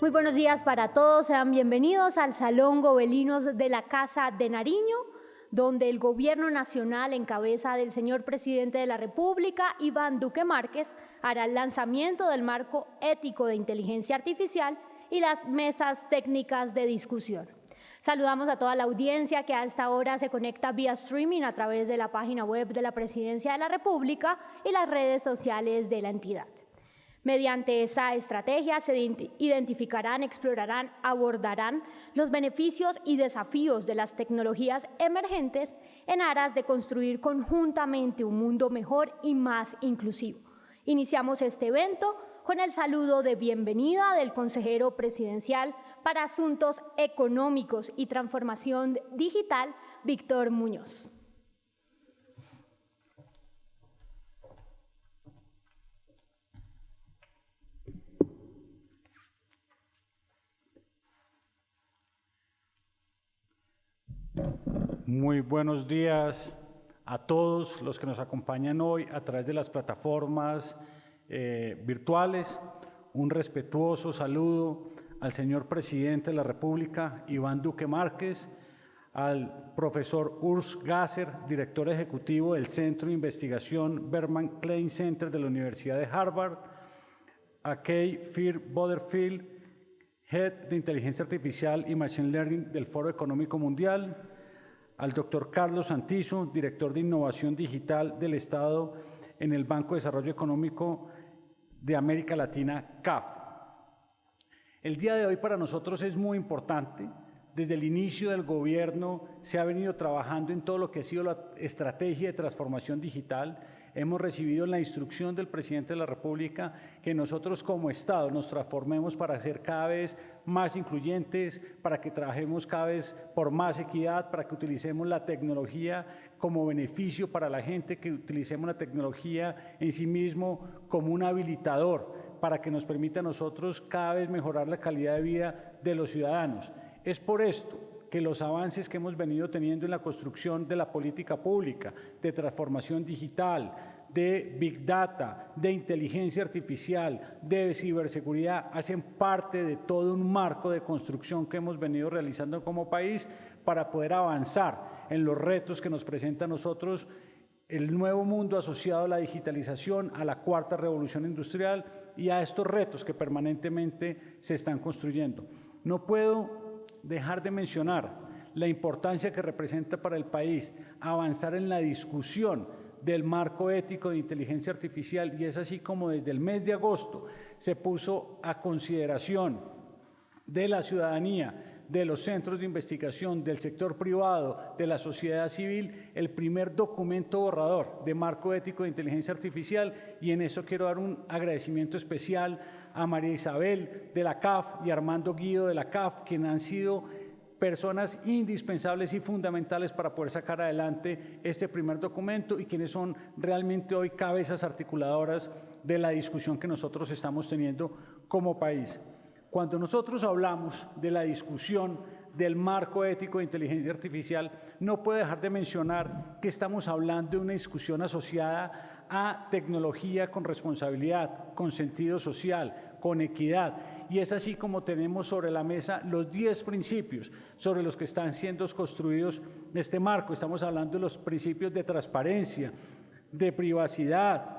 Muy buenos días para todos, sean bienvenidos al Salón Gobelinos de la Casa de Nariño, donde el Gobierno Nacional, en cabeza del señor Presidente de la República, Iván Duque Márquez, hará el lanzamiento del marco ético de inteligencia artificial y las mesas técnicas de discusión. Saludamos a toda la audiencia que a esta hora se conecta vía streaming a través de la página web de la Presidencia de la República y las redes sociales de la entidad. Mediante esa estrategia se identificarán, explorarán, abordarán los beneficios y desafíos de las tecnologías emergentes en aras de construir conjuntamente un mundo mejor y más inclusivo. Iniciamos este evento con el saludo de bienvenida del consejero presidencial para Asuntos Económicos y Transformación Digital, Víctor Muñoz. Muy buenos días a todos los que nos acompañan hoy a través de las plataformas eh, virtuales. Un respetuoso saludo al señor presidente de la República, Iván Duque Márquez, al profesor Urs Gasser, director ejecutivo del Centro de Investigación Berman Klein Center de la Universidad de Harvard, a Kay Fear Butterfield, Head de Inteligencia Artificial y Machine Learning del Foro Económico Mundial, al doctor Carlos Santizo, director de Innovación Digital del Estado en el Banco de Desarrollo Económico de América Latina, CAF. El día de hoy para nosotros es muy importante. Desde el inicio del gobierno se ha venido trabajando en todo lo que ha sido la estrategia de transformación digital Hemos recibido la instrucción del presidente de la República que nosotros como Estado nos transformemos para ser cada vez más incluyentes, para que trabajemos cada vez por más equidad, para que utilicemos la tecnología como beneficio para la gente, que utilicemos la tecnología en sí mismo como un habilitador para que nos permita a nosotros cada vez mejorar la calidad de vida de los ciudadanos. Es por esto que los avances que hemos venido teniendo en la construcción de la política pública, de transformación digital, de Big Data, de inteligencia artificial, de ciberseguridad, hacen parte de todo un marco de construcción que hemos venido realizando como país para poder avanzar en los retos que nos presenta a nosotros el nuevo mundo asociado a la digitalización, a la cuarta revolución industrial y a estos retos que permanentemente se están construyendo. No puedo dejar de mencionar la importancia que representa para el país avanzar en la discusión del marco ético de inteligencia artificial y es así como desde el mes de agosto se puso a consideración de la ciudadanía, de los centros de investigación, del sector privado, de la sociedad civil, el primer documento borrador de marco ético de inteligencia artificial. Y en eso quiero dar un agradecimiento especial a María Isabel de la CAF y Armando Guido de la CAF, quienes han sido personas indispensables y fundamentales para poder sacar adelante este primer documento y quienes son realmente hoy cabezas articuladoras de la discusión que nosotros estamos teniendo como país. Cuando nosotros hablamos de la discusión del marco ético de inteligencia artificial, no puedo dejar de mencionar que estamos hablando de una discusión asociada a tecnología con responsabilidad, con sentido social, con equidad. Y es así como tenemos sobre la mesa los 10 principios sobre los que están siendo construidos este marco. Estamos hablando de los principios de transparencia, de privacidad,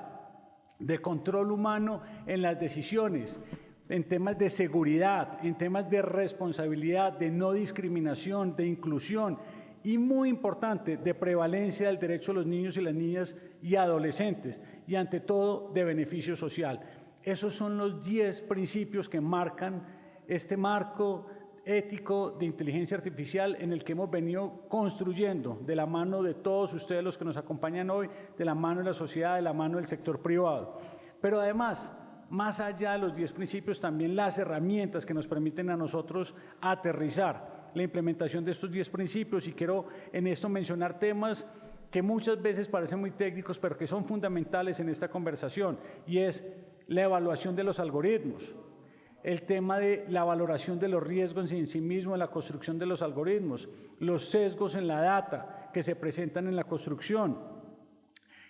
de control humano en las decisiones, en temas de seguridad, en temas de responsabilidad, de no discriminación, de inclusión, y muy importante de prevalencia del derecho de los niños y las niñas y adolescentes y ante todo de beneficio social. Esos son los 10 principios que marcan este marco ético de inteligencia artificial en el que hemos venido construyendo de la mano de todos ustedes los que nos acompañan hoy, de la mano de la sociedad, de la mano del sector privado. Pero además, más allá de los 10 principios, también las herramientas que nos permiten a nosotros aterrizar la implementación de estos 10 principios y quiero en esto mencionar temas que muchas veces parecen muy técnicos, pero que son fundamentales en esta conversación, y es la evaluación de los algoritmos, el tema de la valoración de los riesgos en sí mismo en la construcción de los algoritmos, los sesgos en la data que se presentan en la construcción,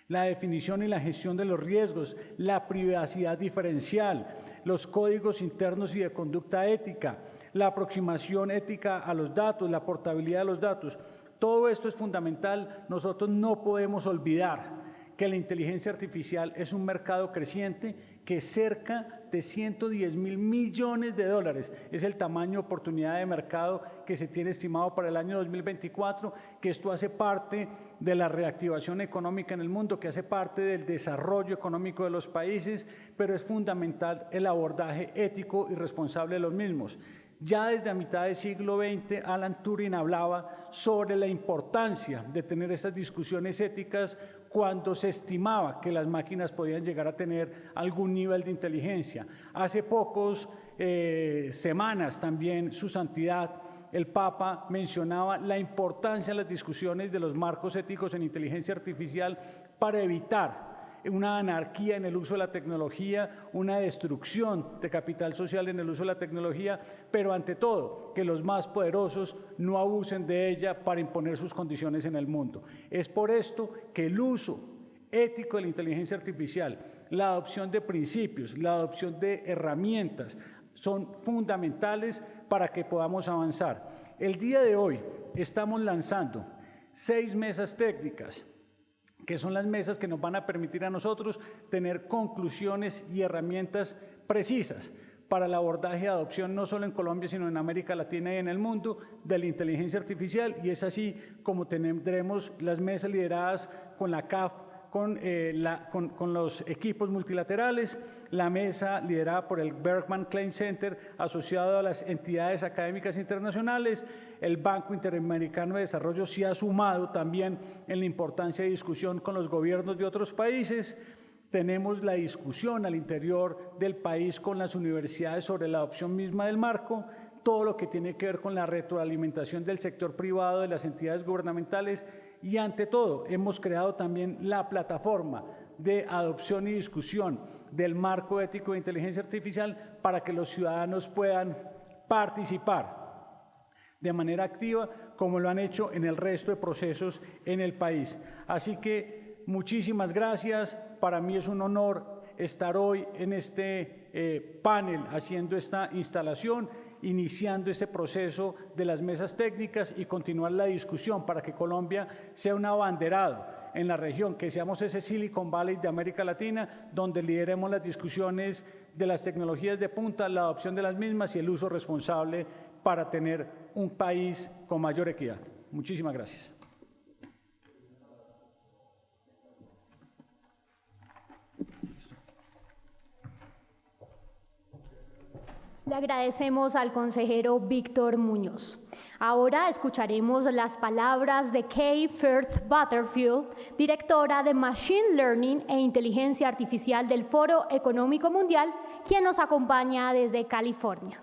la definición y la gestión de los riesgos, la privacidad diferencial, los códigos internos y de conducta ética, la aproximación ética a los datos, la portabilidad de los datos. Todo esto es fundamental. Nosotros no podemos olvidar que la inteligencia artificial es un mercado creciente que cerca de 110 mil millones de dólares es el tamaño oportunidad de mercado que se tiene estimado para el año 2024, que esto hace parte de la reactivación económica en el mundo, que hace parte del desarrollo económico de los países, pero es fundamental el abordaje ético y responsable de los mismos. Ya desde a mitad del siglo XX, Alan Turing hablaba sobre la importancia de tener estas discusiones éticas cuando se estimaba que las máquinas podían llegar a tener algún nivel de inteligencia. Hace pocos eh, semanas también su santidad, el Papa, mencionaba la importancia de las discusiones de los marcos éticos en inteligencia artificial para evitar una anarquía en el uso de la tecnología, una destrucción de capital social en el uso de la tecnología, pero ante todo, que los más poderosos no abusen de ella para imponer sus condiciones en el mundo. Es por esto que el uso ético de la inteligencia artificial, la adopción de principios, la adopción de herramientas, son fundamentales para que podamos avanzar. El día de hoy estamos lanzando seis mesas técnicas que son las mesas que nos van a permitir a nosotros tener conclusiones y herramientas precisas para el abordaje de adopción no solo en Colombia, sino en América Latina y en el mundo de la inteligencia artificial. Y es así como tendremos las mesas lideradas con la CAF eh, con, los equipos multilaterales, la mesa liderada por el Bergman Klein Center asociado a las entidades académicas internacionales, el Banco Interamericano de Desarrollo se ha sumado también en la importancia de discusión con los gobiernos de otros países, tenemos la discusión al interior del país con las universidades sobre la adopción misma del marco, todo lo que tiene que ver con la retroalimentación del sector privado, de las entidades gubernamentales y ante todo hemos creado también la plataforma de adopción y discusión del marco ético de inteligencia artificial para que los ciudadanos puedan participar de manera activa como lo han hecho en el resto de procesos en el país. Así que muchísimas gracias. Para mí es un honor estar hoy en este eh, panel haciendo esta instalación iniciando este proceso de las mesas técnicas y continuar la discusión para que Colombia sea un abanderado en la región, que seamos ese Silicon Valley de América Latina, donde lideremos las discusiones de las tecnologías de punta, la adopción de las mismas y el uso responsable para tener un país con mayor equidad. Muchísimas gracias. Le agradecemos al consejero Víctor Muñoz. Ahora escucharemos las palabras de Kay Firth Butterfield, directora de Machine Learning e Inteligencia Artificial del Foro Económico Mundial, quien nos acompaña desde California.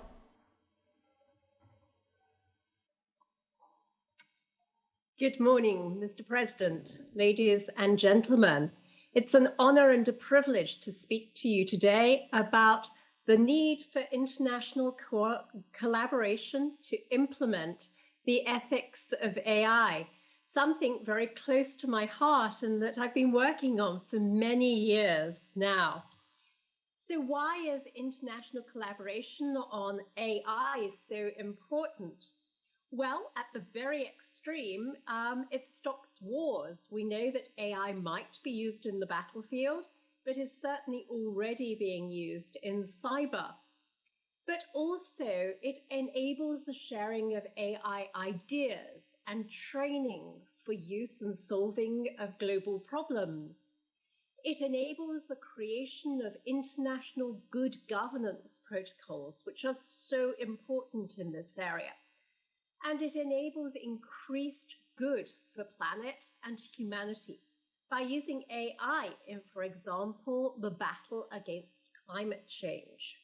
Good morning, Mr. President, ladies and gentlemen. It's an honor and a privilege to speak to you today about the need for international co collaboration to implement the ethics of AI, something very close to my heart and that I've been working on for many years now. So why is international collaboration on AI so important? Well, at the very extreme, um, it stops wars. We know that AI might be used in the battlefield, but is certainly already being used in cyber. But also, it enables the sharing of AI ideas and training for use in solving of global problems. It enables the creation of international good governance protocols, which are so important in this area. And it enables increased good for planet and humanity by using AI in, for example, the battle against climate change.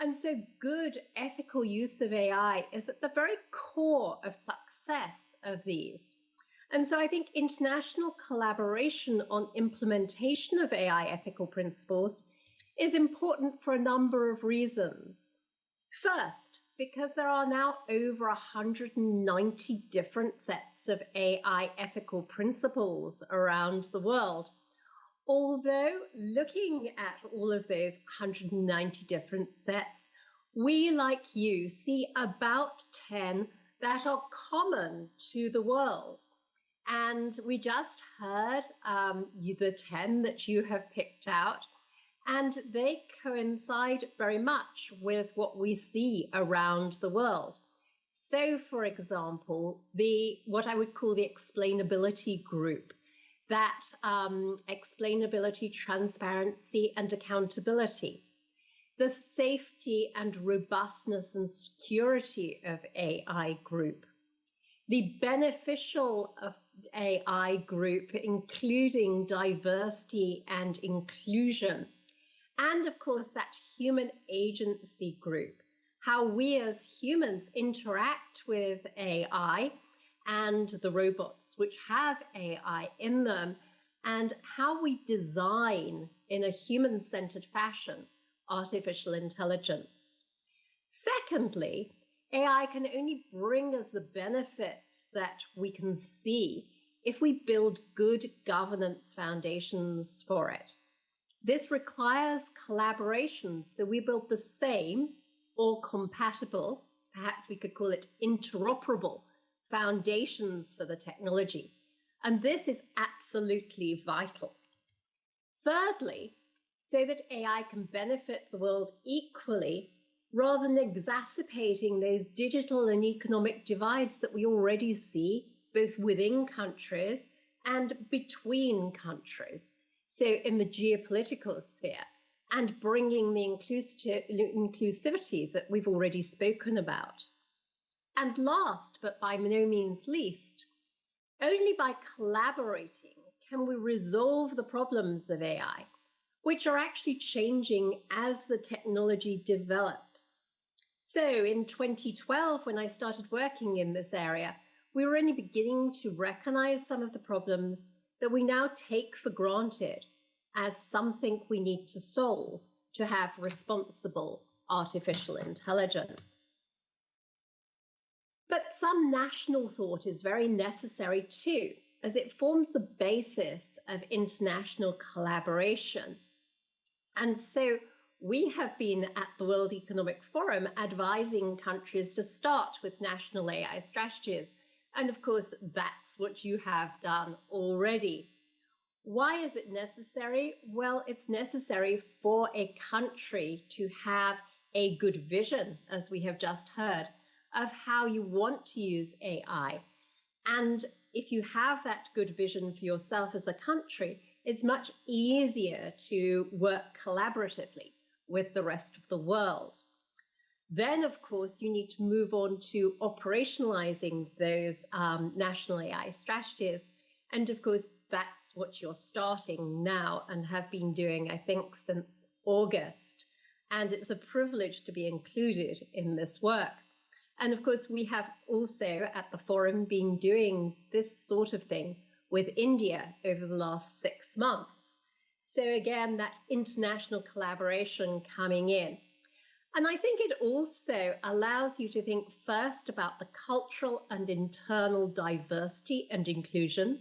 And so good ethical use of AI is at the very core of success of these. And so I think international collaboration on implementation of AI ethical principles is important for a number of reasons. First, because there are now over 190 different sets of AI ethical principles around the world. Although looking at all of those 190 different sets, we, like you, see about 10 that are common to the world. And we just heard um, the 10 that you have picked out, and they coincide very much with what we see around the world. So, for example, the what I would call the explainability group that um, explainability, transparency, and accountability, the safety and robustness and security of AI group, the beneficial of AI group, including diversity and inclusion, and of course, that human agency group, how we as humans interact with AI and the robots which have AI in them, and how we design in a human centered fashion artificial intelligence. Secondly, AI can only bring us the benefits that we can see if we build good governance foundations for it. This requires collaboration, so we build the same or compatible, perhaps we could call it interoperable foundations for the technology. And this is absolutely vital. Thirdly, so that AI can benefit the world equally rather than exacerbating those digital and economic divides that we already see both within countries and between countries. So, in the geopolitical sphere, and bringing the inclusivity that we've already spoken about. And last, but by no means least, only by collaborating can we resolve the problems of AI, which are actually changing as the technology develops. So in 2012, when I started working in this area, we were only beginning to recognize some of the problems that we now take for granted as something we need to solve to have responsible artificial intelligence. But some national thought is very necessary too, as it forms the basis of international collaboration. And so we have been at the World Economic Forum advising countries to start with national AI strategies. And of course, that's what you have done already. Why is it necessary? Well, it's necessary for a country to have a good vision, as we have just heard, of how you want to use AI. And if you have that good vision for yourself as a country, it's much easier to work collaboratively with the rest of the world. Then, of course, you need to move on to operationalizing those um, national AI strategies. And of course, that's what you're starting now and have been doing, I think, since August. And it's a privilege to be included in this work. And of course, we have also at the forum been doing this sort of thing with India over the last six months. So, again, that international collaboration coming in. And I think it also allows you to think first about the cultural and internal diversity and inclusion,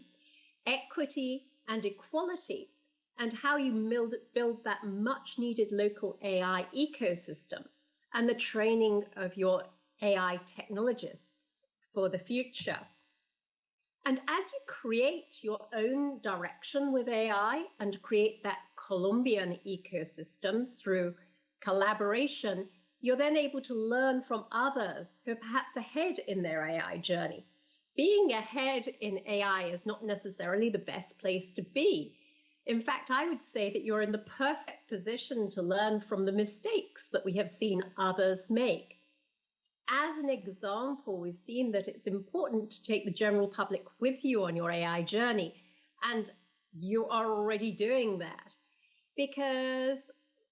equity and equality, and how you build, build that much needed local AI ecosystem and the training of your AI technologists for the future. And as you create your own direction with AI and create that Colombian ecosystem through collaboration, you're then able to learn from others who are perhaps ahead in their AI journey. Being ahead in AI is not necessarily the best place to be. In fact, I would say that you're in the perfect position to learn from the mistakes that we have seen others make as an example, we've seen that it's important to take the general public with you on your AI journey. And you are already doing that. Because,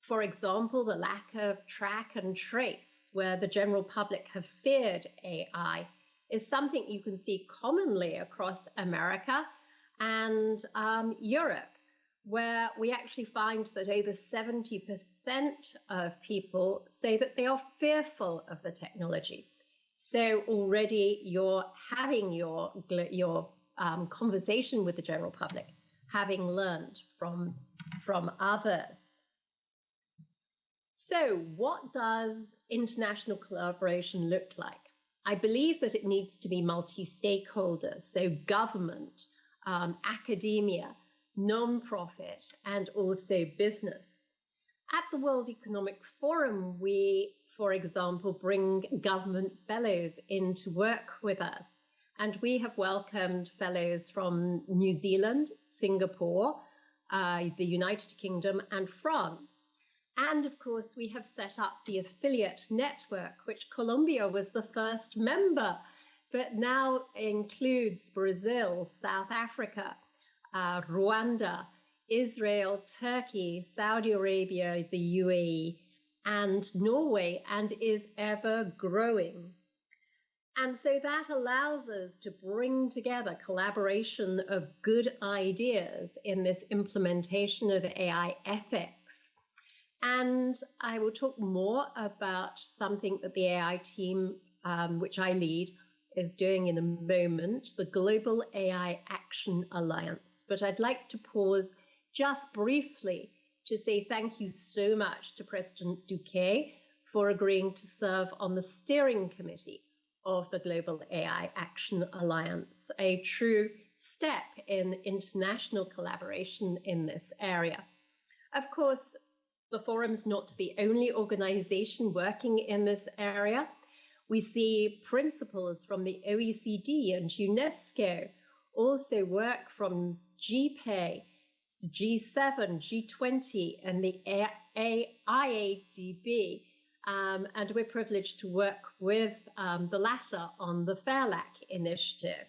for example, the lack of track and trace, where the general public have feared AI, is something you can see commonly across America and um, Europe, where we actually find that over 70% of people say that they are fearful of the technology. So already you're having your, your um, conversation with the general public, having learned from, from others. So, what does international collaboration look like? I believe that it needs to be multi stakeholders, so government, um, academia, non-profit, and also business. At the World Economic Forum, we, for example, bring government fellows in to work with us. And we have welcomed fellows from New Zealand, Singapore, uh, the United Kingdom, and France. And of course, we have set up the affiliate network, which Colombia was the first member, but now includes Brazil, South Africa, uh, Rwanda, Israel, Turkey, Saudi Arabia, the UAE, and Norway, and is ever growing. And so that allows us to bring together collaboration of good ideas in this implementation of AI ethics. And I will talk more about something that the AI team, um, which I lead, is doing in a moment, the Global AI Action Alliance. But I'd like to pause just briefly to say thank you so much to President Duque for agreeing to serve on the steering committee of the Global AI Action Alliance, a true step in international collaboration in this area. Of course, the forum's not the only organization working in this area. We see principles from the OECD and UNESCO also work from GPAY, G7, G20, and the IADB. Um, and we're privileged to work with um, the latter on the FAIRLAC initiative.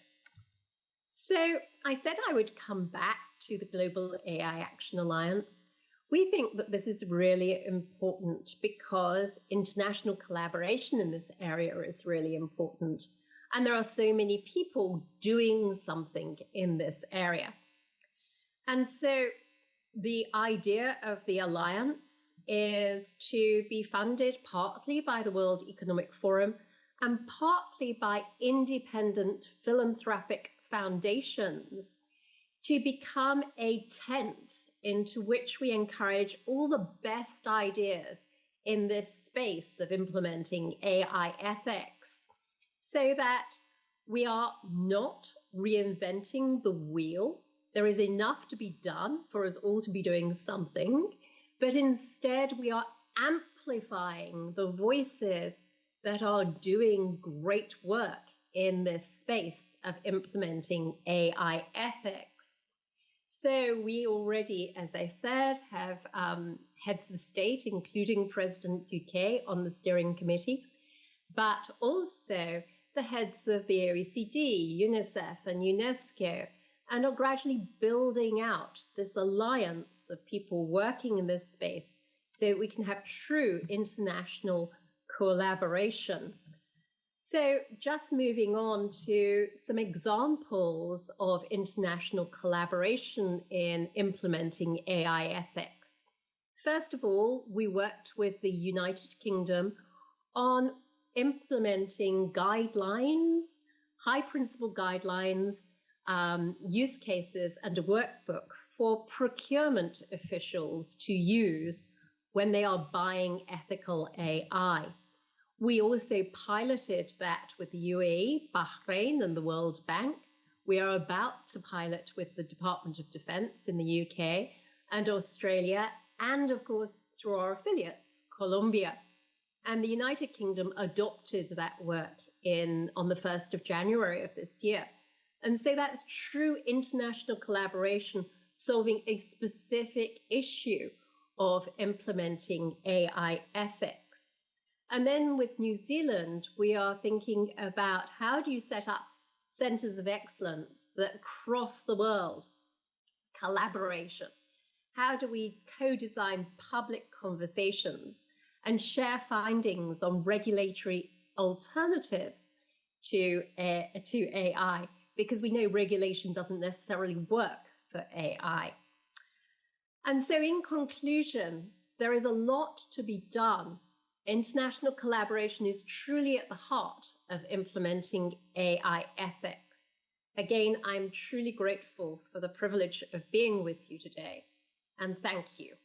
So I said I would come back to the Global AI Action Alliance we think that this is really important because international collaboration in this area is really important. And there are so many people doing something in this area. And so the idea of the alliance is to be funded partly by the World Economic Forum and partly by independent philanthropic foundations to become a tent into which we encourage all the best ideas in this space of implementing AI ethics so that we are not reinventing the wheel. There is enough to be done for us all to be doing something, but instead we are amplifying the voices that are doing great work in this space of implementing AI ethics. So we already, as I said, have um, heads of state, including President Duque, on the steering committee, but also the heads of the OECD, UNICEF, and UNESCO, and are gradually building out this alliance of people working in this space so that we can have true international collaboration so, just moving on to some examples of international collaboration in implementing AI ethics. First of all, we worked with the United Kingdom on implementing guidelines, high principle guidelines, um, use cases, and a workbook for procurement officials to use when they are buying ethical AI. We also piloted that with the UAE, Bahrain, and the World Bank. We are about to pilot with the Department of Defense in the UK and Australia, and of course through our affiliates, Colombia. And the United Kingdom adopted that work in on the 1st of January of this year. And so that's true international collaboration solving a specific issue of implementing AI ethics. And then with New Zealand, we are thinking about how do you set up centers of excellence that cross the world, collaboration. How do we co design public conversations and share findings on regulatory alternatives to, uh, to AI? Because we know regulation doesn't necessarily work for AI. And so, in conclusion, there is a lot to be done. International collaboration is truly at the heart of implementing AI ethics. Again, I'm truly grateful for the privilege of being with you today, and thank you.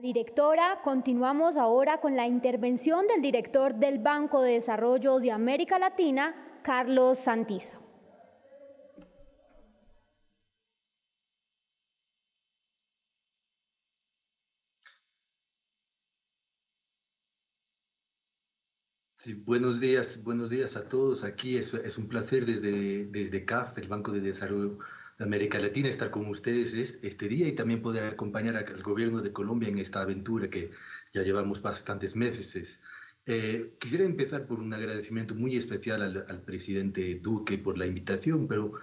Directora, continuamos ahora con la intervención del director del Banco de Desarrollo de América Latina, Carlos Santizo. Buenos días, buenos días a todos. Aquí es, un placer desde, desde CAF, el Banco de Desarrollo de América Latina, estar con ustedes este día y también poder acompañar al gobierno de Colombia en esta aventura que ya llevamos bastantes meses. Eh, quisiera empezar por un agradecimiento muy especial al, al, presidente Duque por la invitación, pero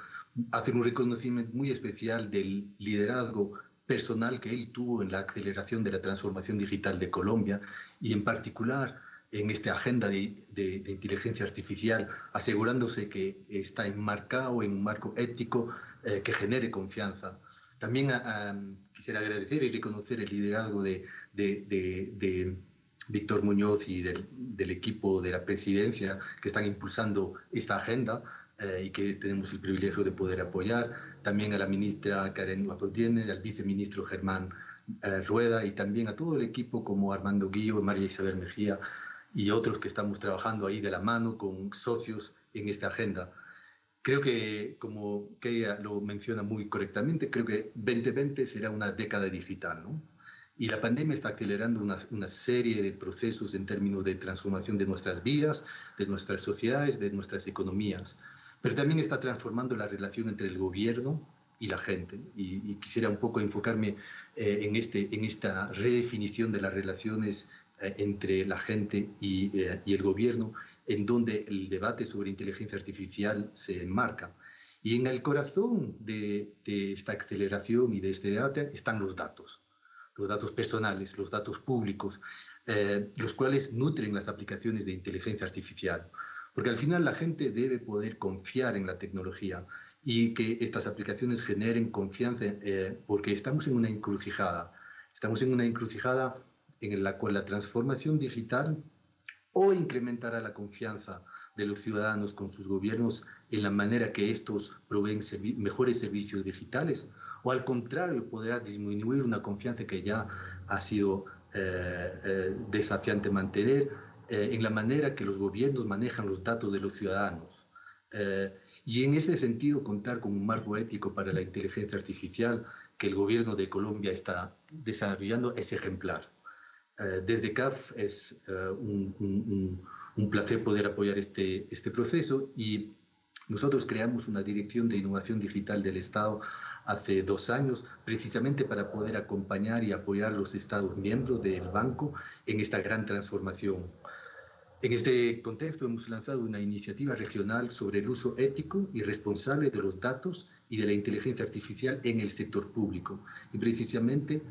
hacer un reconocimiento muy especial del liderazgo personal que él tuvo en la aceleración de la transformación digital de Colombia y en particular en esta agenda de, de, de, inteligencia artificial, asegurándose que está enmarcado en un marco ético eh, que genere confianza. También a, a, quisiera agradecer y reconocer el liderazgo de, de Víctor Muñoz y del, del, equipo de la presidencia que están impulsando esta agenda eh, y que tenemos el privilegio de poder apoyar. También a la ministra Karen Guapotiene, al viceministro Germán eh, Rueda y también a todo el equipo como Armando Guillo, María Isabel Mejía, y otros que estamos trabajando ahí de la mano con socios en esta agenda. Creo que, como Keia lo menciona muy correctamente, creo que 2020 será una década digital, ¿no? Y la pandemia está acelerando una, una, serie de procesos en términos de transformación de nuestras vidas, de nuestras sociedades, de nuestras economías. Pero también está transformando la relación entre el gobierno y la gente. Y, quisiera un poco enfocarme eh, en, este, en esta redefinición de las relaciones entre la gente y, eh, y, el gobierno, en donde el debate sobre inteligencia artificial se enmarca. Y en el corazón de, esta aceleración y de este debate están los datos, los datos personales, los datos públicos, eh, los cuales nutren las aplicaciones de inteligencia artificial. Porque al final la gente debe poder confiar en la tecnología y que estas aplicaciones generen confianza, eh, porque estamos en una encrucijada. Estamos en una encrucijada en la cual la transformación digital o incrementará la confianza de los ciudadanos con sus gobiernos en la manera que estos proveen mejores servicios digitales, o al contrario, podrá disminuir una confianza que ya ha sido eh, eh, desafiante mantener eh, en la manera que los gobiernos manejan los datos de los ciudadanos. Y en ese sentido, contar con un marco ético para la inteligencia artificial que el gobierno de Colombia está desarrollando es ejemplar. Eh, desde CAF es eh, un, placer poder apoyar este, este proceso y nosotros creamos una dirección de innovación digital del Estado hace dos años, precisamente para poder acompañar y apoyar los Estados miembros del banco en esta gran transformación. En este contexto hemos lanzado una iniciativa regional sobre el uso ético y responsable de los datos y de la inteligencia artificial en el sector público, y precisamente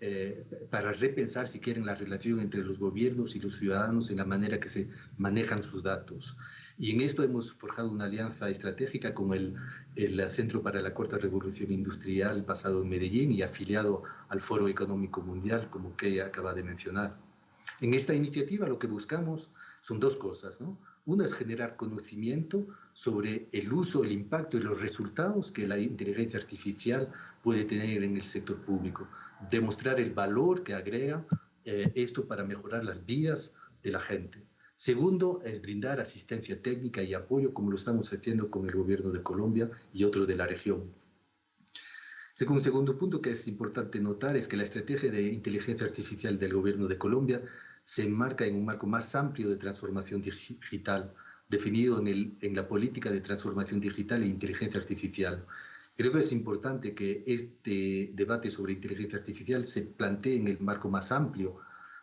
eh, para repensar, si quieren, la relación entre los gobiernos y los ciudadanos en la manera que se manejan sus datos. Y en esto hemos forjado una alianza estratégica con el, el Centro para la Cuarta Revolución Industrial basado en Medellín y afiliado al Foro Económico Mundial, como que acaba de mencionar. En esta iniciativa lo que buscamos son dos cosas, ¿no? Una es generar conocimiento sobre el uso, el impacto y los resultados que la inteligencia artificial puede tener en el sector público. Demostrar el valor que agrega eh, esto para mejorar las vidas de la gente. Segundo, es brindar asistencia técnica y apoyo como lo estamos haciendo con el gobierno de Colombia y otros de la región. Un segundo punto que es importante notar es que la estrategia de inteligencia artificial del gobierno de Colombia se enmarca en un marco más amplio de transformación digital, definido en, el, en la política de transformación digital e inteligencia artificial. Creo que es importante que este debate sobre inteligencia artificial se plantee en el marco más amplio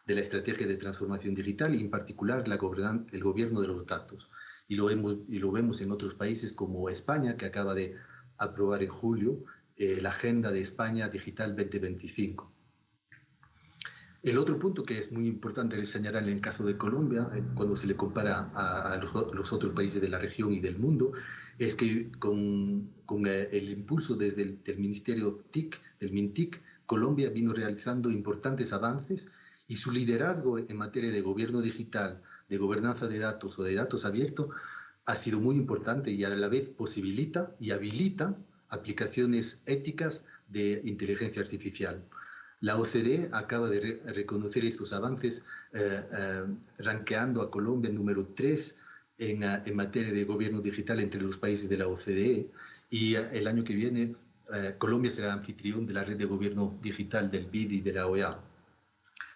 de la estrategia de transformación digital y en particular la el gobierno de los datos. Y lo, hemos, y lo vemos en otros países como España, que acaba de aprobar en julio eh, la Agenda de España Digital 2025. El otro punto que es muy importante señalar en el caso de Colombia, eh, cuando se le compara a, los, otros países de la región y del mundo, es que con, eh, el impulso desde el Ministerio TIC, del MINTIC, Colombia vino realizando importantes avances y su liderazgo en materia de gobierno digital, de gobernanza de datos o de datos abiertos ha sido muy importante y a la vez posibilita y habilita aplicaciones éticas de inteligencia artificial. La OCDE acaba de reconocer estos avances eh, eh, ranqueando a Colombia número 3 en, eh, en, materia de gobierno digital entre los países de la OCDE y el año que viene Colombia será anfitrión de la red de gobierno digital del BID y de la OEA.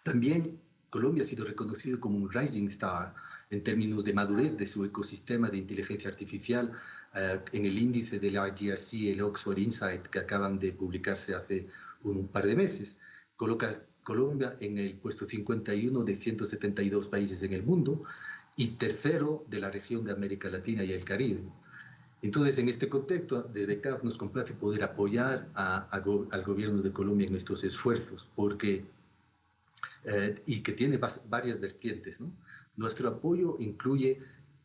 También Colombia ha sido reconocido como un rising star en términos de madurez de su ecosistema de inteligencia artificial en el índice del IDRC y el Oxford Insight que acaban de publicarse hace un par de meses coloca Colombia en el puesto 51 de 172 países en el mundo y tercero de la región de América Latina y el Caribe. Entonces, en este contexto, desde CAF nos complace poder apoyar al gobierno de Colombia en estos esfuerzos, porque, eh, y que tiene varias vertientes. Nuestro apoyo incluye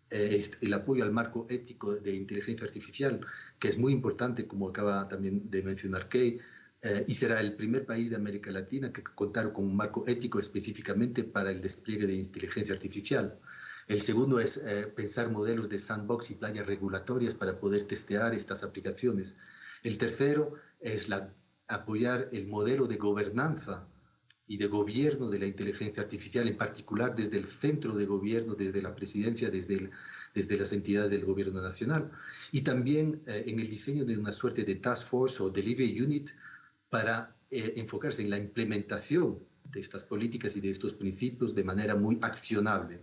eh, el apoyo al marco ético de inteligencia artificial, que es muy importante, como acaba también de mencionar Kay, eh, y será el primer país de América Latina que contará con un marco ético específicamente para el despliegue de inteligencia artificial. El segundo es eh, pensar modelos de sandbox y playas regulatorias para poder testear estas aplicaciones. El tercero es apoyar el modelo de gobernanza y de gobierno de la inteligencia artificial, en particular desde el centro de gobierno, desde la presidencia, desde, desde las entidades del gobierno nacional. Y también eh, en el diseño de una suerte de task force o delivery unit para eh, enfocarse en la implementación de estas políticas y de estos principios de manera muy accionable.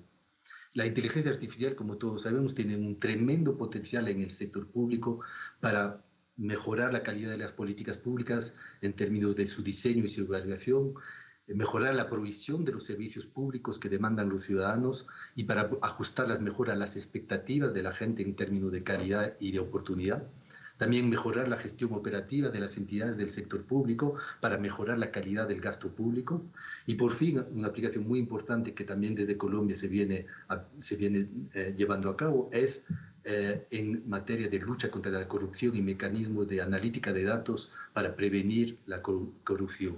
La inteligencia artificial, como todos sabemos, tiene un tremendo potencial en el sector público para mejorar la calidad de las políticas públicas en términos de su diseño y su evaluación, mejorar la provisión de los servicios públicos que demandan los ciudadanos y para ajustarlas mejor a las expectativas de la gente en términos de calidad y de oportunidad. También mejorar la gestión operativa de las entidades del sector público para mejorar la calidad del gasto público. Y por fin, una aplicación muy importante que también desde Colombia se viene, se viene eh, llevando a cabo es eh, en materia de lucha contra la corrupción y mecanismos de analítica de datos para prevenir la corrupción.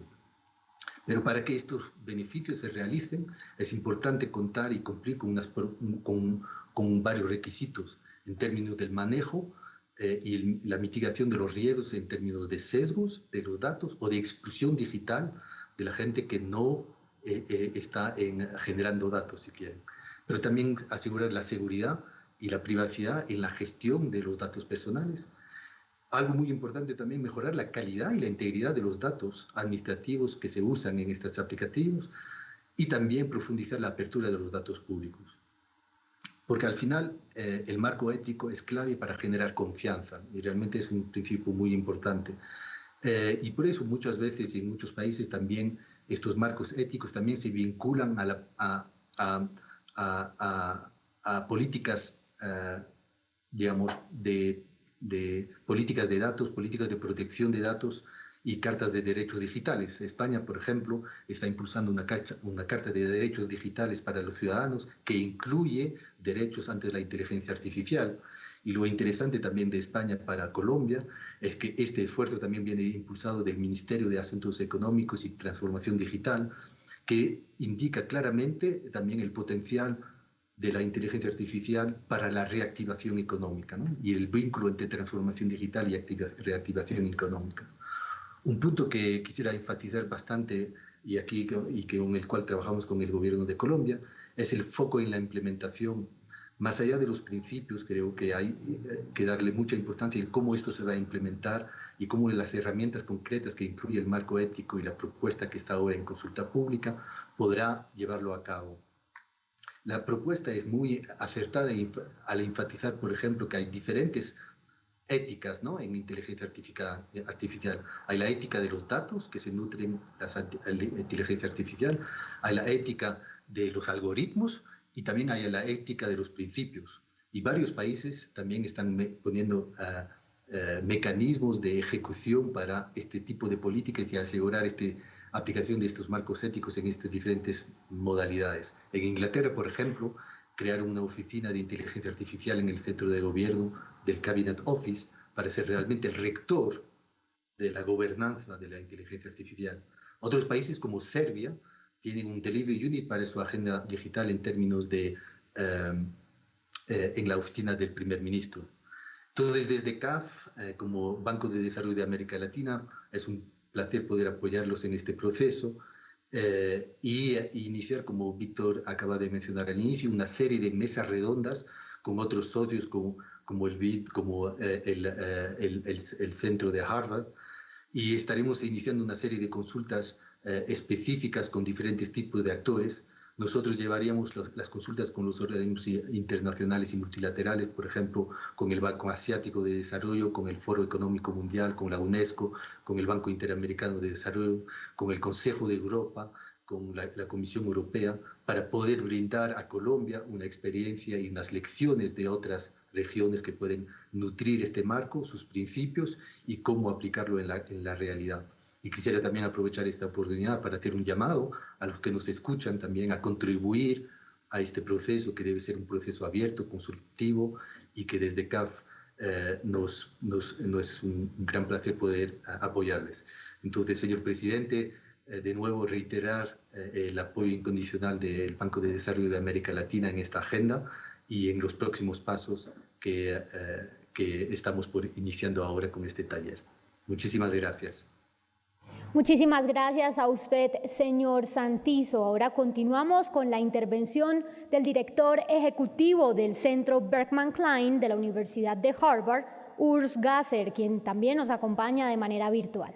Pero para que estos beneficios se realicen, es importante contar y cumplir con, unas, con, con varios requisitos en términos del manejo, eh, y la mitigación de los riesgos en términos de sesgos de los datos o de exclusión digital de la gente que no eh, eh, está en, generando datos, si quieren. Pero también asegurar la seguridad y la privacidad en la gestión de los datos personales. Algo muy importante también, mejorar la calidad y la integridad de los datos administrativos que se usan en estos aplicativos y también profundizar la apertura de los datos públicos porque al final eh, el marco ético es clave para generar confianza y realmente es un principio muy importante. Eh, y por eso muchas veces en muchos países también estos marcos éticos también se vinculan a, la, a, a, a políticas, eh, digamos, de, de políticas de datos, políticas de protección de datos y cartas de derechos digitales. España, por ejemplo, está impulsando una carta, de derechos digitales para los ciudadanos que incluye derechos ante la inteligencia artificial. Y lo interesante también de España para Colombia es que este esfuerzo también viene impulsado del Ministerio de Asuntos Económicos y Transformación Digital, que indica claramente también el potencial de la inteligencia artificial para la reactivación económica y el vínculo entre transformación digital y reactivación económica. Un punto que quisiera enfatizar bastante y aquí y con el cual trabajamos con el gobierno de Colombia es el foco en la implementación. Más allá de los principios, creo que hay eh, que darle mucha importancia en cómo esto se va a implementar y cómo las herramientas concretas que incluye el marco ético y la propuesta que está ahora en consulta pública podrá llevarlo a cabo. La propuesta es muy acertada al enfatizar, por ejemplo, que hay diferentes éticas ¿no? en inteligencia artificial. Hay la ética de los datos que se nutren la inteligencia artificial, hay la ética de los algoritmos y también hay la ética de los principios. Y varios países también están poniendo ah, ah, mecanismos de ejecución para este tipo de políticas y asegurar este aplicación de estos marcos éticos en estas diferentes modalidades. En Inglaterra, por ejemplo, crearon una oficina de inteligencia artificial en el centro de gobierno del Cabinet Office para ser realmente el rector de la gobernanza de la inteligencia artificial. Otros países como Serbia tienen un delivery unit para su agenda digital en términos de eh, eh, en la oficina del primer ministro. Entonces, desde CAF, eh, como Banco de Desarrollo de América Latina, es un placer poder apoyarlos en este proceso eh, y, iniciar, como Víctor acaba de mencionar al inicio, una serie de mesas redondas con otros socios como, como el BID, como el, el, el, centro de Harvard, y estaremos iniciando una serie de consultas específicas con diferentes tipos de actores. Nosotros llevaríamos las consultas con los organismos internacionales y multilaterales, por ejemplo, con el Banco Asiático de Desarrollo, con el Foro Económico Mundial, con la UNESCO, con el Banco Interamericano de Desarrollo, con el Consejo de Europa, con la, la, Comisión Europea, para poder brindar a Colombia una experiencia y unas lecciones de otras regiones que pueden nutrir este marco, sus principios y cómo aplicarlo en la, en la realidad. Y quisiera también aprovechar esta oportunidad para hacer un llamado a los que nos escuchan también a contribuir a este proceso que debe ser un proceso abierto, consultivo y que desde CAF eh, nos, nos, es un gran placer poder apoyarles. Entonces, señor presidente, eh, de nuevo reiterar eh, el apoyo incondicional del Banco de Desarrollo de América Latina en esta agenda y en los próximos pasos que, que estamos por iniciando ahora con este taller. Muchísimas gracias. Muchísimas gracias a usted, señor Santizo. Ahora continuamos con la intervención del director ejecutivo del Centro Berkman Klein de la Universidad de Harvard, Urs Gasser, quien también nos acompaña de manera virtual.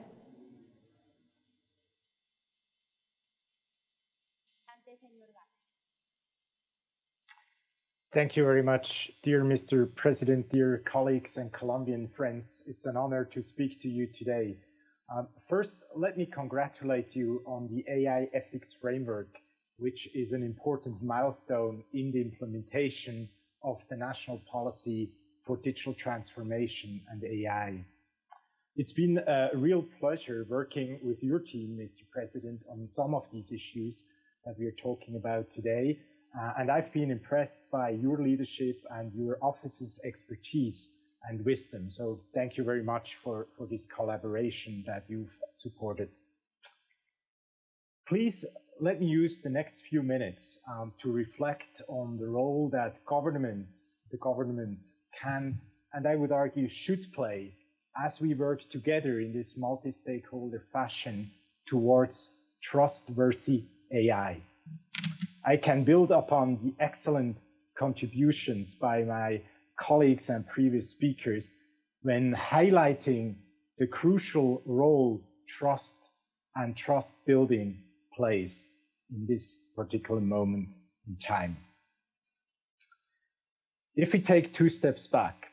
Thank you very much, dear Mr. President, dear colleagues and Colombian friends. It's an honor to speak to you today. Um, first, let me congratulate you on the AI ethics framework, which is an important milestone in the implementation of the national policy for digital transformation and AI. It's been a real pleasure working with your team, Mr. President, on some of these issues that we are talking about today. Uh, and I've been impressed by your leadership and your office's expertise and wisdom. So thank you very much for, for this collaboration that you've supported. Please let me use the next few minutes um, to reflect on the role that governments, the government can, and I would argue should play as we work together in this multi-stakeholder fashion towards trustworthy AI. I can build upon the excellent contributions by my colleagues and previous speakers when highlighting the crucial role trust and trust building plays in this particular moment in time. If we take two steps back,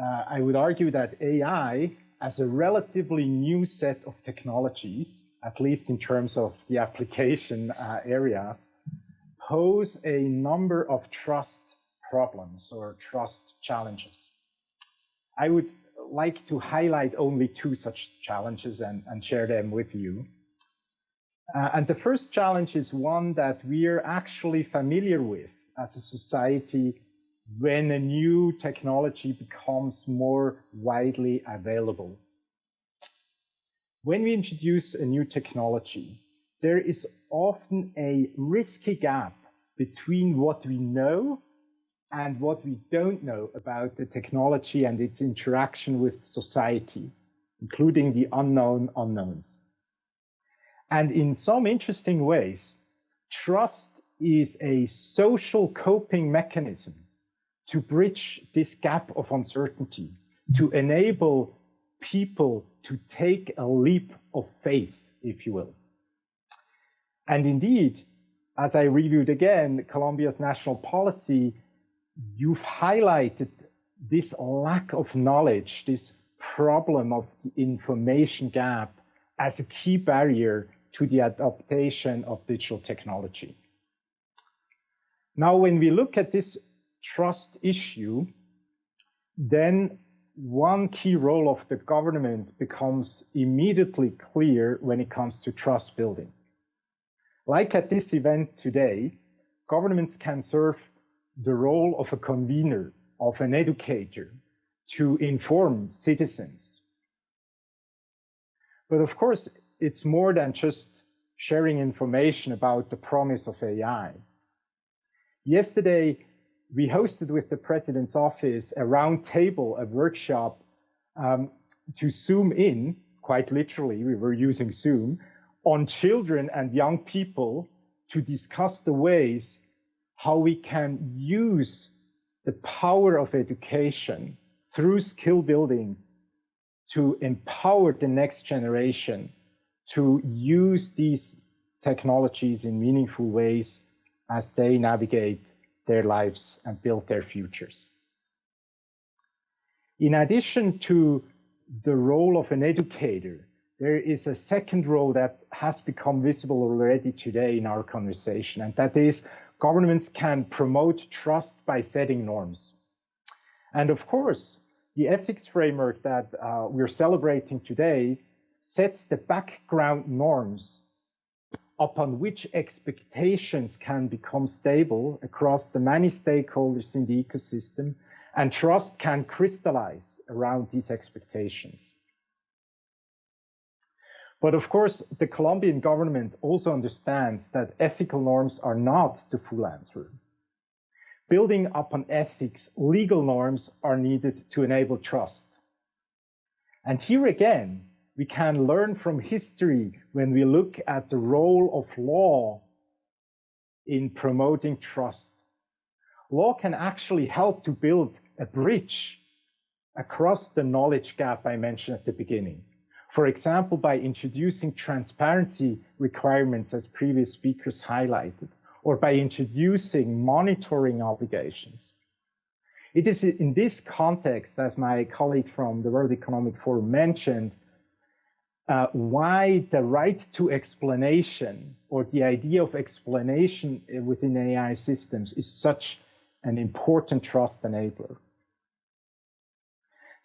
uh, I would argue that AI as a relatively new set of technologies, at least in terms of the application uh, areas, pose a number of trust problems or trust challenges. I would like to highlight only two such challenges and, and share them with you. Uh, and the first challenge is one that we're actually familiar with as a society when a new technology becomes more widely available. When we introduce a new technology, there is often a risky gap between what we know and what we don't know about the technology and its interaction with society, including the unknown unknowns. And in some interesting ways, trust is a social coping mechanism to bridge this gap of uncertainty, to enable people to take a leap of faith, if you will. And indeed, as I reviewed again, Colombia's national policy you've highlighted this lack of knowledge, this problem of the information gap as a key barrier to the adaptation of digital technology. Now, when we look at this trust issue, then one key role of the government becomes immediately clear when it comes to trust building. Like at this event today, governments can serve the role of a convener, of an educator, to inform citizens. But of course, it's more than just sharing information about the promise of AI. Yesterday, we hosted with the president's office a roundtable, a workshop um, to zoom in, quite literally, we were using Zoom, on children and young people to discuss the ways how we can use the power of education through skill building to empower the next generation to use these technologies in meaningful ways as they navigate their lives and build their futures. In addition to the role of an educator, there is a second role that has become visible already today in our conversation, and that is governments can promote trust by setting norms. And of course, the ethics framework that uh, we're celebrating today sets the background norms upon which expectations can become stable across the many stakeholders in the ecosystem and trust can crystallize around these expectations. But of course, the Colombian government also understands that ethical norms are not the full answer. Building upon ethics, legal norms are needed to enable trust. And here again, we can learn from history when we look at the role of law in promoting trust. Law can actually help to build a bridge across the knowledge gap I mentioned at the beginning. For example, by introducing transparency requirements as previous speakers highlighted, or by introducing monitoring obligations. It is in this context, as my colleague from the World Economic Forum mentioned, uh, why the right to explanation or the idea of explanation within AI systems is such an important trust enabler.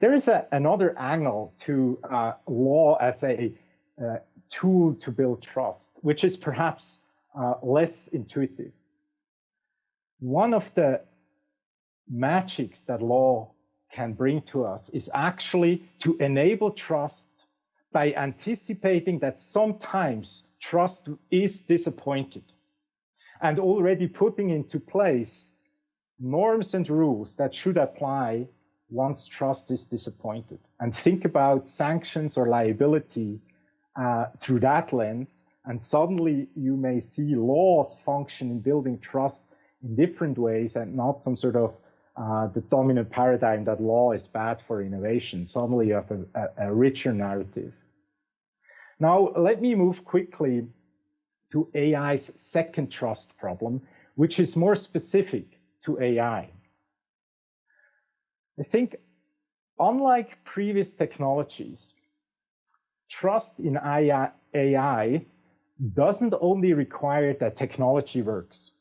There is a, another angle to uh, law as a uh, tool to build trust, which is perhaps uh, less intuitive. One of the magics that law can bring to us is actually to enable trust by anticipating that sometimes trust is disappointed and already putting into place norms and rules that should apply once trust is disappointed and think about sanctions or liability uh, through that lens and suddenly you may see laws function in building trust in different ways and not some sort of uh, the dominant paradigm that law is bad for innovation. Suddenly you have a, a, a richer narrative. Now, let me move quickly to AI's second trust problem, which is more specific to AI. I think, unlike previous technologies, trust in AI doesn't only require that technology works.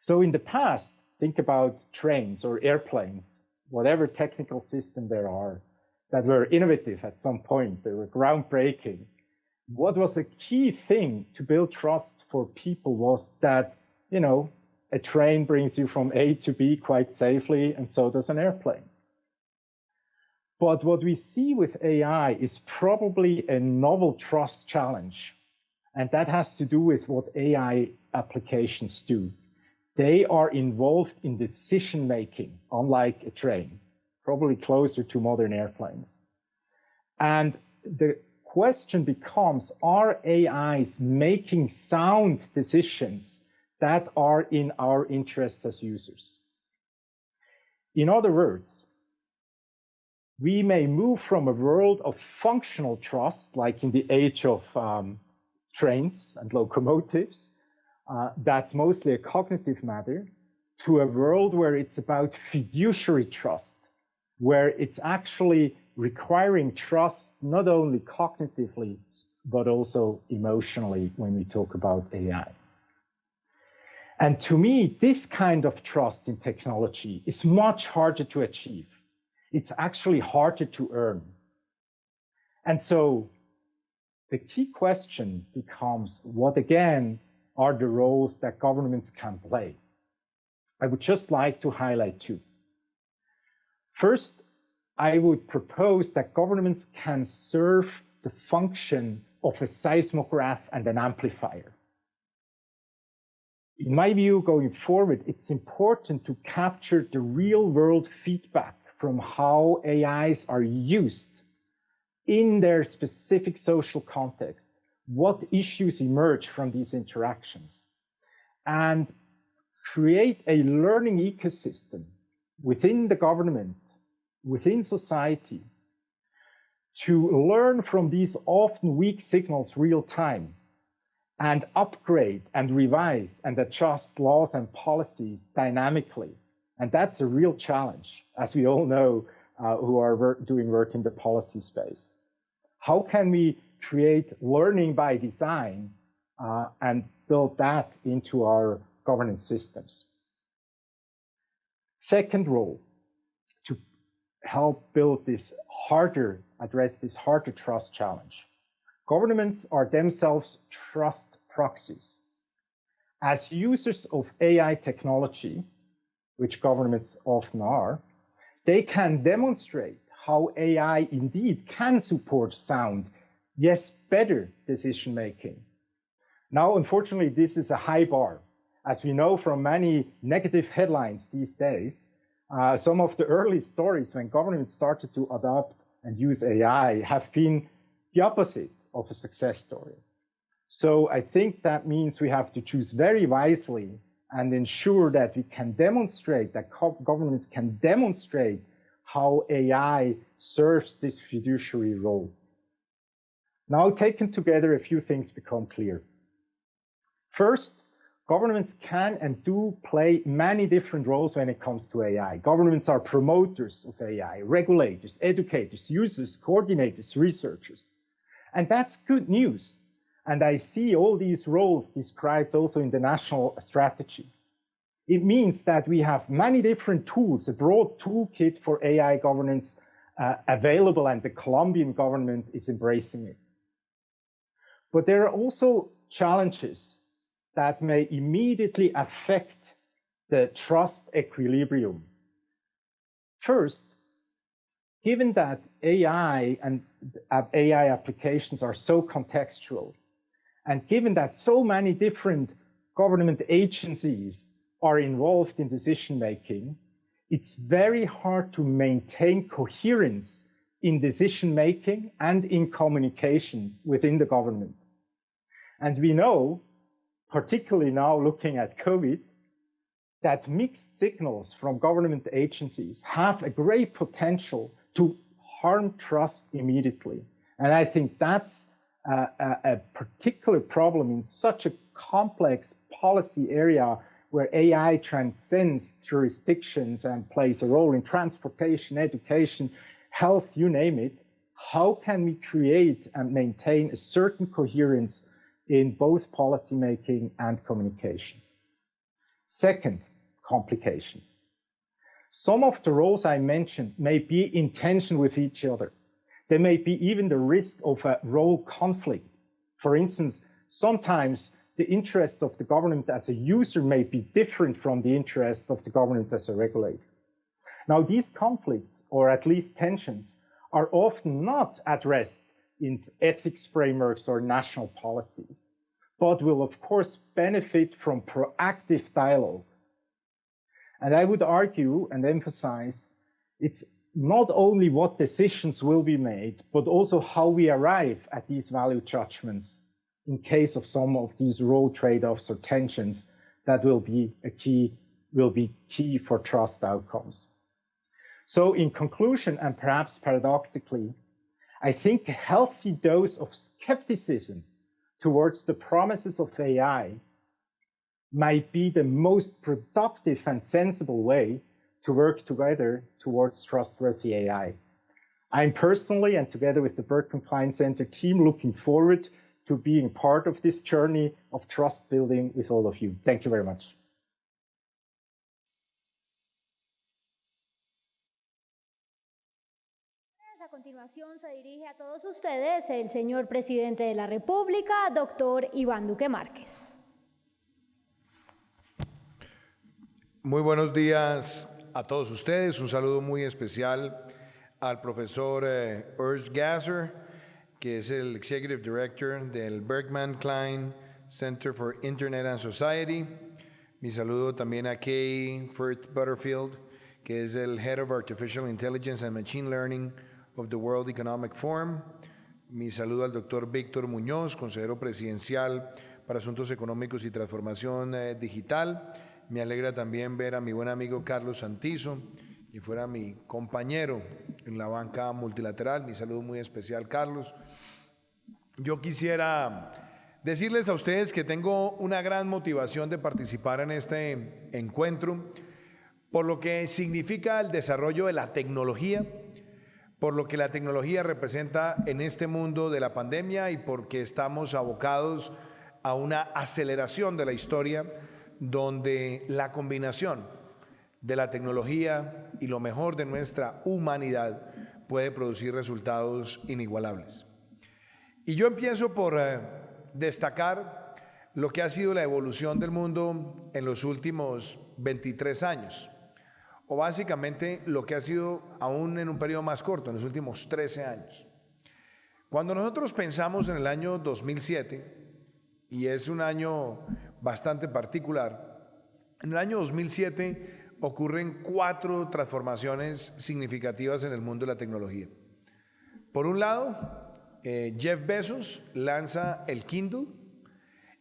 So in the past, think about trains or airplanes, whatever technical system there are that were innovative at some point. They were groundbreaking. What was a key thing to build trust for people was that, you know, a train brings you from A to B quite safely, and so does an airplane. But what we see with AI is probably a novel trust challenge. And that has to do with what AI applications do. They are involved in decision making, unlike a train probably closer to modern airplanes. And the question becomes, are AIs making sound decisions that are in our interests as users? In other words, we may move from a world of functional trust, like in the age of um, trains and locomotives, uh, that's mostly a cognitive matter, to a world where it's about fiduciary trust, where it's actually requiring trust not only cognitively, but also emotionally when we talk about AI. And to me, this kind of trust in technology is much harder to achieve. it's actually harder to earn. And so the key question becomes what again are the roles that governments can play? I would just like to highlight two. First, I would propose that governments can serve the function of a seismograph and an amplifier. In my view, going forward, it's important to capture the real world feedback from how AIs are used in their specific social context. What issues emerge from these interactions? And create a learning ecosystem within the government, within society, to learn from these often weak signals real time and upgrade and revise and adjust laws and policies dynamically. And that's a real challenge, as we all know uh, who are work, doing work in the policy space. How can we create learning by design uh, and build that into our governance systems? Second role, to help build this harder, address this harder trust challenge. Governments are themselves trust proxies. As users of AI technology, which governments often are, they can demonstrate how AI indeed can support sound, yes, better decision making. Now, unfortunately, this is a high bar. As we know from many negative headlines these days, uh, some of the early stories when governments started to adopt and use AI have been the opposite of a success story. So I think that means we have to choose very wisely and ensure that we can demonstrate that governments can demonstrate how AI serves this fiduciary role. Now taken together, a few things become clear. First, governments can and do play many different roles when it comes to AI. Governments are promoters of AI, regulators, educators, users, coordinators, researchers. And that's good news. And I see all these roles described also in the national strategy. It means that we have many different tools, a broad toolkit for AI governance uh, available, and the Colombian government is embracing it. But there are also challenges that may immediately affect the trust equilibrium. First, given that AI and AI applications are so contextual, and given that so many different government agencies are involved in decision making, it's very hard to maintain coherence in decision making and in communication within the government. And we know, particularly now looking at COVID, that mixed signals from government agencies have a great potential to harm trust immediately. And I think that's a, a, particular problem in such a complex policy area where AI transcends jurisdictions and plays a role in transportation, education, health, you name it. How can we create and maintain a certain coherence in both policymaking and communication? Second complication. Some of the roles I mentioned may be in tension with each other. There may be even the risk of a role conflict. For instance, sometimes the interests of the government as a user may be different from the interests of the government as a regulator. Now, these conflicts, or at least tensions, are often not addressed in ethics frameworks or national policies, but will of course benefit from proactive dialogue. And I would argue and emphasize it's not only what decisions will be made, but also how we arrive at these value judgments in case of some of these role trade-offs or tensions that will be a key will be key for trust outcomes. So in conclusion, and perhaps paradoxically, I think a healthy dose of skepticism towards the promises of AI might be the most productive and sensible way to work together towards trustworthy AI. I'm personally, and together with the Burke Compliance Center team, looking forward to being part of this journey of trust building with all of you. Thank you very much. continuación se dirige a todos ustedes el señor presidente de la República, doctor Iván Duque Márquez. Muy buenos días a todos ustedes. Un saludo muy especial al profesor eh, Urs Gasser, que es el Executive Director del Bergman Klein Center for Internet and Society. Mi saludo también a Kay Firth Butterfield, que es el Head of Artificial Intelligence and Machine Learning of the World Economic Forum. Mi saludo al doctor Víctor Muñoz, consejero presidencial para Asuntos Económicos y Transformación eh, Digital. Me alegra también ver a mi buen amigo Carlos Santizo, y fuera mi compañero en la banca multilateral. Mi saludo muy especial, Carlos. Yo quisiera decirles a ustedes que tengo una gran motivación de participar en este encuentro por lo que significa el desarrollo de la tecnología, por lo que la tecnología representa en este mundo de la pandemia y porque estamos abocados a una aceleración de la historia donde la combinación de la tecnología y lo mejor de nuestra humanidad puede producir resultados inigualables. Y yo empiezo por eh, destacar lo que ha sido la evolución del mundo en los últimos 23 años o básicamente lo que ha sido aún en un periodo más corto, en los últimos 13 años. Cuando nosotros pensamos en el año 2007, y es un año bastante particular, en el año 2007 ocurren cuatro transformaciones significativas en el mundo de la tecnología. Por un lado, eh, Jeff Bezos lanza el Kindle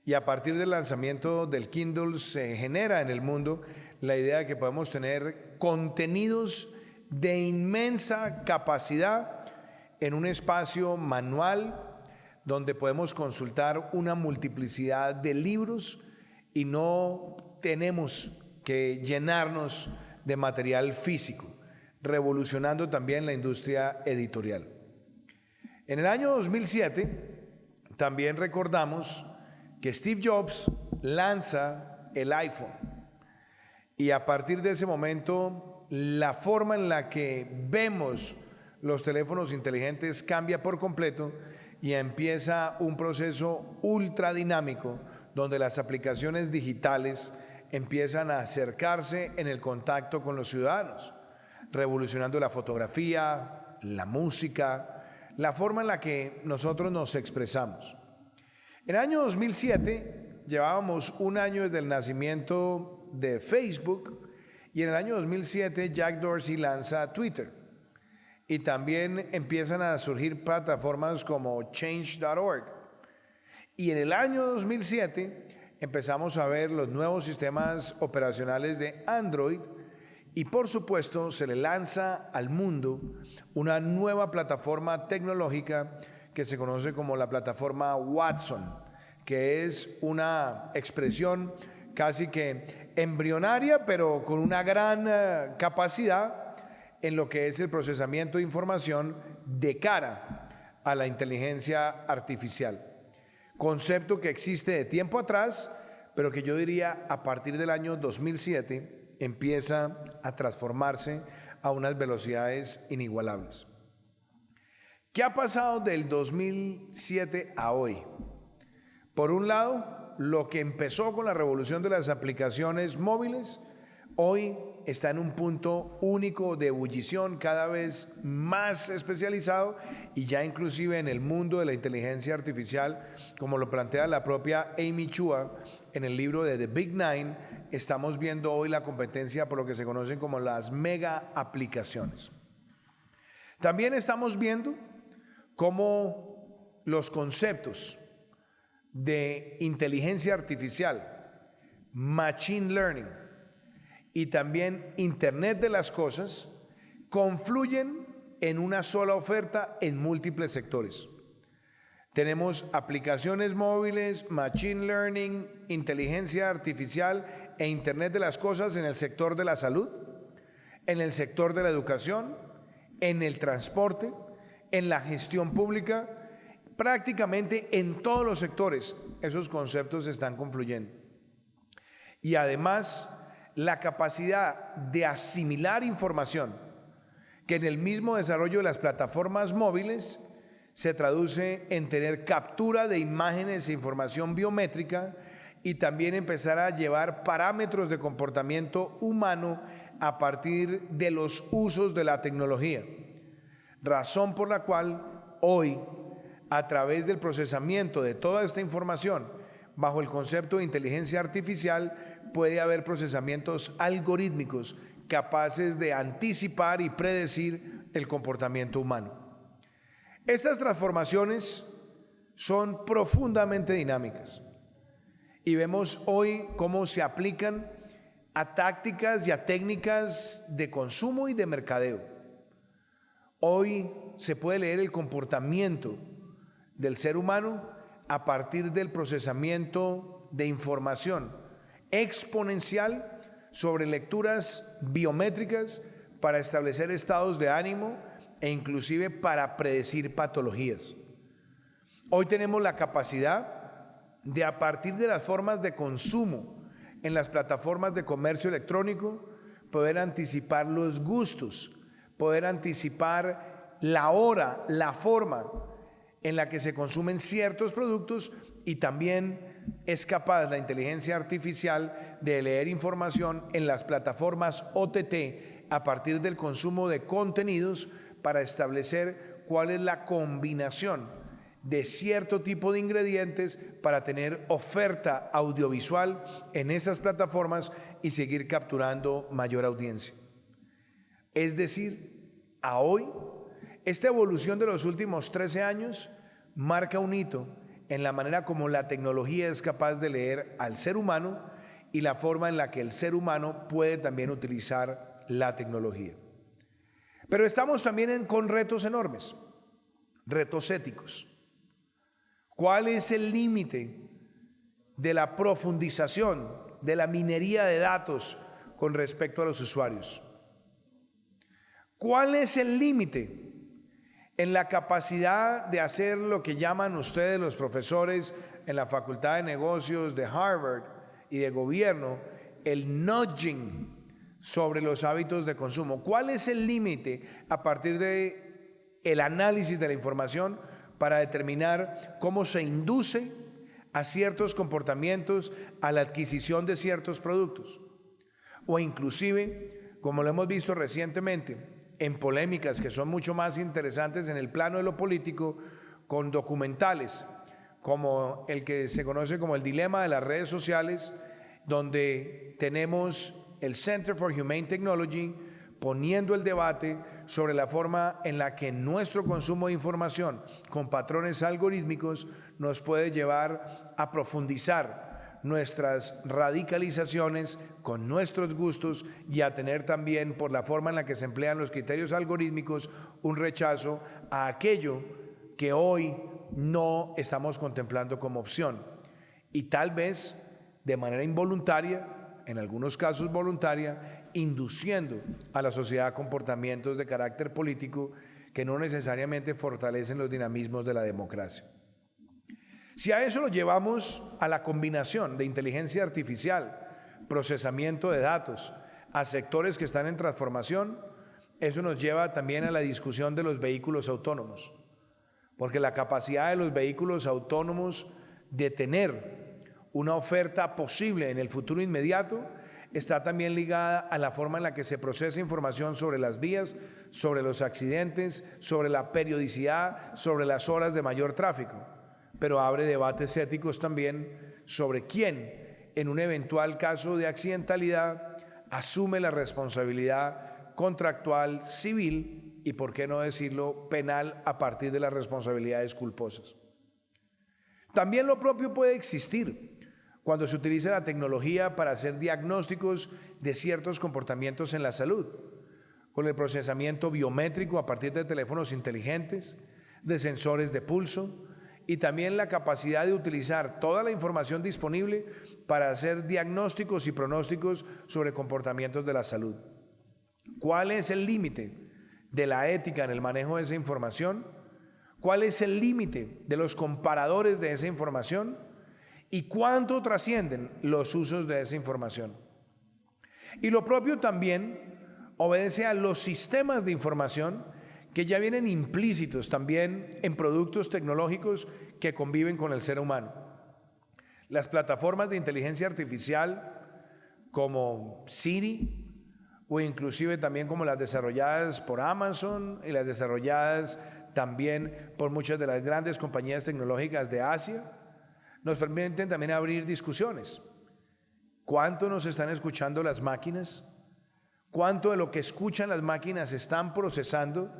y a partir del lanzamiento del Kindle se genera en el mundo la idea de que podemos tener contenidos de inmensa capacidad en un espacio manual donde podemos consultar una multiplicidad de libros y no tenemos que llenarnos de material físico, revolucionando también la industria editorial. En el año 2007 también recordamos que Steve Jobs lanza el iPhone y a partir de ese momento, la forma en la que vemos los teléfonos inteligentes cambia por completo y empieza un proceso ultra dinámico donde las aplicaciones digitales empiezan a acercarse en el contacto con los ciudadanos, revolucionando la fotografía, la música, la forma en la que nosotros nos expresamos. En el año 2007 llevábamos un año desde el nacimiento de Facebook y en el año 2007 Jack Dorsey lanza Twitter. Y también empiezan a surgir plataformas como change.org. Y en el año 2007 empezamos a ver los nuevos sistemas operacionales de Android y por supuesto se le lanza al mundo una nueva plataforma tecnológica que se conoce como la plataforma Watson, que es una expresión casi que embrionaria, pero con una gran eh, capacidad en lo que es el procesamiento de información de cara a la inteligencia artificial. Concepto que existe de tiempo atrás, pero que yo diría a partir del año 2007 empieza a transformarse a unas velocidades inigualables. ¿Qué ha pasado del 2007 a hoy? Por un lado, lo que empezó con la revolución de las aplicaciones móviles, hoy está en un punto único de ebullición cada vez más especializado y ya inclusive en el mundo de la inteligencia artificial, como lo plantea la propia Amy Chua en el libro de The Big Nine, estamos viendo hoy la competencia por lo que se conocen como las mega aplicaciones. También estamos viendo cómo los conceptos de inteligencia artificial, machine learning y también Internet de las Cosas confluyen en una sola oferta en múltiples sectores. Tenemos aplicaciones móviles, machine learning, inteligencia artificial e Internet de las Cosas en el sector de la salud, en el sector de la educación, en el transporte, en la gestión pública prácticamente en todos los sectores esos conceptos están confluyendo. Y además, la capacidad de asimilar información que en el mismo desarrollo de las plataformas móviles se traduce en tener captura de imágenes e información biométrica y también empezar a llevar parámetros de comportamiento humano a partir de los usos de la tecnología. Razón por la cual hoy, a través del procesamiento de toda esta información, bajo el concepto de inteligencia artificial, puede haber procesamientos algorítmicos capaces de anticipar y predecir el comportamiento humano. Estas transformaciones son profundamente dinámicas y vemos hoy cómo se aplican a tácticas y a técnicas de consumo y de mercadeo. Hoy se puede leer el comportamiento del ser humano a partir del procesamiento de información exponencial sobre lecturas biométricas para establecer estados de ánimo e inclusive para predecir patologías. Hoy tenemos la capacidad de a partir de las formas de consumo en las plataformas de comercio electrónico, poder anticipar los gustos, poder anticipar la hora, la forma en la que se consumen ciertos productos y también es capaz la inteligencia artificial de leer información en las plataformas OTT a partir del consumo de contenidos para establecer cuál es la combinación de cierto tipo de ingredientes para tener oferta audiovisual en esas plataformas y seguir capturando mayor audiencia. Es decir, a hoy, esta evolución de los últimos 13 años marca un hito en la manera como la tecnología es capaz de leer al ser humano y la forma en la que el ser humano puede también utilizar la tecnología. Pero estamos también con retos enormes, retos éticos. ¿Cuál es el límite de la profundización, de la minería de datos con respecto a los usuarios? ¿Cuál es el límite en la capacidad de hacer lo que llaman ustedes los profesores en la Facultad de Negocios de Harvard y de Gobierno, el nudging sobre los hábitos de consumo? ¿Cuál es el límite a partir de el análisis de la información para determinar cómo se induce a ciertos comportamientos a la adquisición de ciertos productos. O inclusive, como lo hemos visto recientemente, en polémicas que son mucho más interesantes en el plano de lo político, con documentales como el que se conoce como el dilema de las redes sociales, donde tenemos el Center for Humane Technology poniendo el debate sobre la forma en la que nuestro consumo de información con patrones algorítmicos nos puede llevar a profundizar nuestras radicalizaciones con nuestros gustos y a tener también, por la forma en la que se emplean los criterios algorítmicos, un rechazo a aquello que hoy no estamos contemplando como opción. Y tal vez de manera involuntaria, en algunos casos voluntaria, induciendo a la sociedad comportamientos de carácter político que no necesariamente fortalecen los dinamismos de la democracia. Si a eso lo llevamos a la combinación de inteligencia artificial, procesamiento de datos, a sectores que están en transformación, eso nos lleva también a la discusión de los vehículos autónomos, porque la capacidad de los vehículos autónomos de tener una oferta posible en el futuro inmediato está también ligada a la forma en la que se procesa información sobre las vías, sobre los accidentes, sobre la periodicidad, sobre las horas de mayor tráfico, pero abre debates éticos también sobre quién, en un eventual caso de accidentalidad, asume la responsabilidad contractual civil y, por qué no decirlo, penal a partir de las responsabilidades culposas. También lo propio puede existir cuando se utiliza la tecnología para hacer diagnósticos de ciertos comportamientos en la salud, con el procesamiento biométrico a partir de teléfonos inteligentes, de sensores de pulso y también la capacidad de utilizar toda la información disponible para hacer diagnósticos y pronósticos sobre comportamientos de la salud. ¿Cuál es el límite de la ética en el manejo de esa información? ¿Cuál es el límite de los comparadores de esa información? y cuánto trascienden los usos de esa información. Y lo propio también obedece a los sistemas de información que ya vienen implícitos también en productos tecnológicos que conviven con el ser humano. Las plataformas de inteligencia artificial como Siri o inclusive también como las desarrolladas por Amazon y las desarrolladas también por muchas de las grandes compañías tecnológicas de Asia, nos permiten también abrir discusiones. ¿Cuánto nos están escuchando las máquinas? ¿Cuánto de lo que escuchan las máquinas están procesando?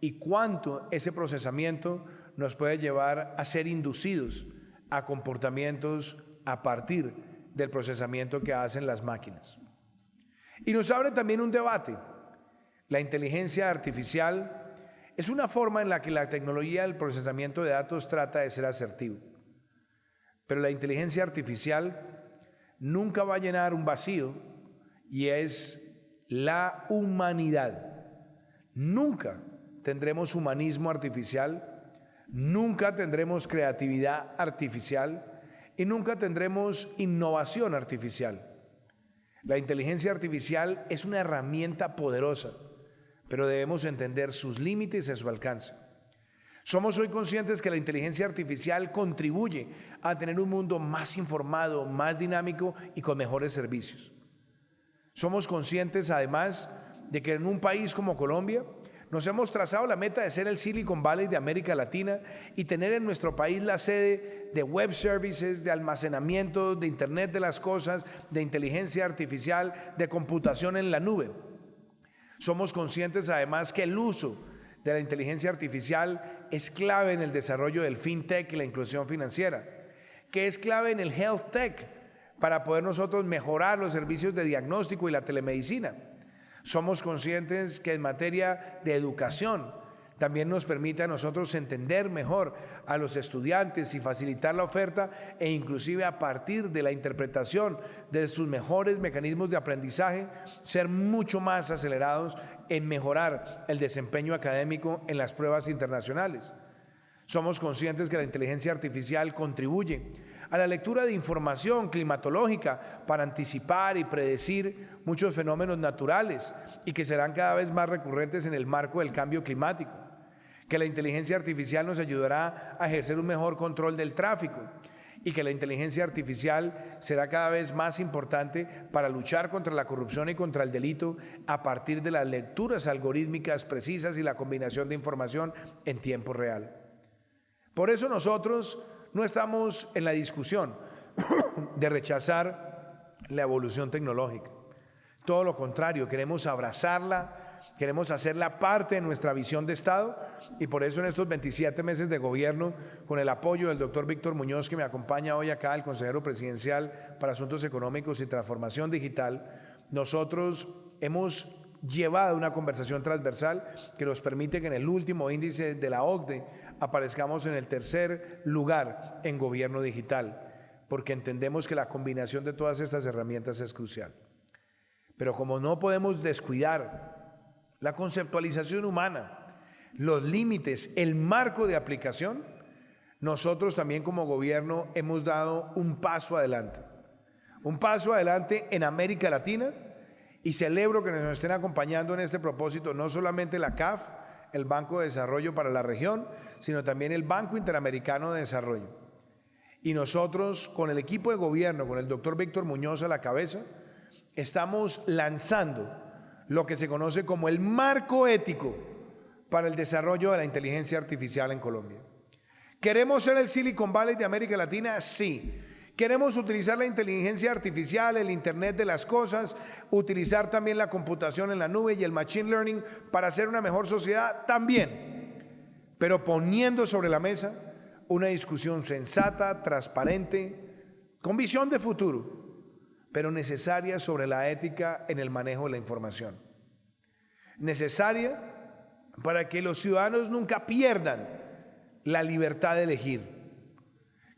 ¿Y cuánto ese procesamiento nos puede llevar a ser inducidos a comportamientos a partir del procesamiento que hacen las máquinas? Y nos abre también un debate. La inteligencia artificial es una forma en la que la tecnología del procesamiento de datos trata de ser asertivo. Pero la inteligencia artificial nunca va a llenar un vacío y es la humanidad. Nunca tendremos humanismo artificial, nunca tendremos creatividad artificial y nunca tendremos innovación artificial. La inteligencia artificial es una herramienta poderosa, pero debemos entender sus límites y su alcance. Somos hoy conscientes que la inteligencia artificial contribuye a tener un mundo más informado, más dinámico y con mejores servicios. Somos conscientes además de que en un país como Colombia nos hemos trazado la meta de ser el Silicon Valley de América Latina y tener en nuestro país la sede de web services, de almacenamiento, de Internet de las Cosas, de inteligencia artificial, de computación en la nube. Somos conscientes además que el uso de la inteligencia artificial es clave en el desarrollo del fintech y la inclusión financiera, que es clave en el health tech para poder nosotros mejorar los servicios de diagnóstico y la telemedicina. Somos conscientes que en materia de educación también nos permite a nosotros entender mejor a los estudiantes y facilitar la oferta e inclusive a partir de la interpretación de sus mejores mecanismos de aprendizaje, ser mucho más acelerados en mejorar el desempeño académico en las pruebas internacionales. Somos conscientes que la inteligencia artificial contribuye a la lectura de información climatológica para anticipar y predecir muchos fenómenos naturales y que serán cada vez más recurrentes en el marco del cambio climático. Que la inteligencia artificial nos ayudará a ejercer un mejor control del tráfico y que la inteligencia artificial será cada vez más importante para luchar contra la corrupción y contra el delito a partir de las lecturas algorítmicas precisas y la combinación de información en tiempo real. Por eso nosotros no estamos en la discusión de rechazar la evolución tecnológica. Todo lo contrario, queremos abrazarla, Queremos hacerla parte de nuestra visión de Estado y por eso en estos 27 meses de gobierno, con el apoyo del doctor Víctor Muñoz, que me acompaña hoy acá, el consejero presidencial para Asuntos Económicos y Transformación Digital, nosotros hemos llevado una conversación transversal que nos permite que en el último índice de la OCDE aparezcamos en el tercer lugar en gobierno digital, porque entendemos que la combinación de todas estas herramientas es crucial. Pero como no podemos descuidar la conceptualización humana, los límites, el marco de aplicación, nosotros también como gobierno hemos dado un paso adelante. Un paso adelante en América Latina y celebro que nos estén acompañando en este propósito no solamente la CAF, el Banco de Desarrollo para la región, sino también el Banco Interamericano de Desarrollo. Y nosotros, con el equipo de gobierno, con el doctor Víctor Muñoz a la cabeza, estamos lanzando lo que se conoce como el marco ético para el desarrollo de la inteligencia artificial en Colombia. ¿Queremos ser el Silicon Valley de América Latina? Sí. ¿Queremos utilizar la inteligencia artificial, el Internet de las Cosas, utilizar también la computación en la nube y el Machine Learning para hacer una mejor sociedad? También. Pero poniendo sobre la mesa una discusión sensata, transparente, con visión de futuro, pero necesaria sobre la ética en el manejo de la información. Necesaria para que los ciudadanos nunca pierdan la libertad de elegir,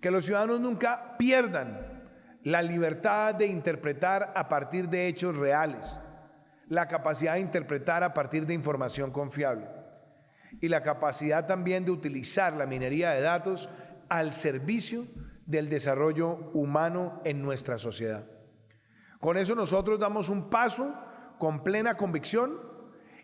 que los ciudadanos nunca pierdan la libertad de interpretar a partir de hechos reales, la capacidad de interpretar a partir de información confiable y la capacidad también de utilizar la minería de datos al servicio del desarrollo humano en nuestra sociedad. Con eso nosotros damos un paso con plena convicción